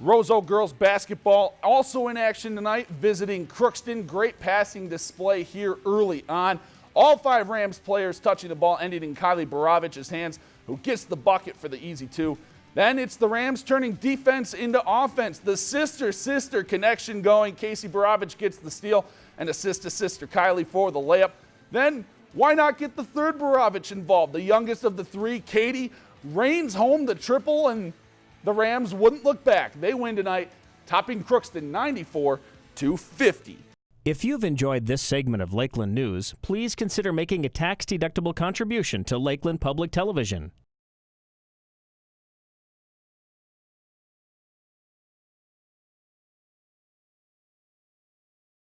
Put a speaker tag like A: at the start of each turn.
A: Roseau girls basketball also in action tonight, visiting Crookston. Great passing display here early on. All five Rams players touching the ball, ending in Kylie Baravich's hands, who gets the bucket for the easy two. Then it's the Rams turning defense into offense. The sister-sister connection going. Casey Baravich gets the steal and assist to sister Kylie for the layup. Then why not get the third Baravich involved? The youngest of the three, Katie, rains home the triple and the Rams wouldn't look back. They win tonight, topping Crookston 94 to 50.
B: If you've enjoyed this segment of Lakeland News, please consider making a tax-deductible contribution to Lakeland Public Television.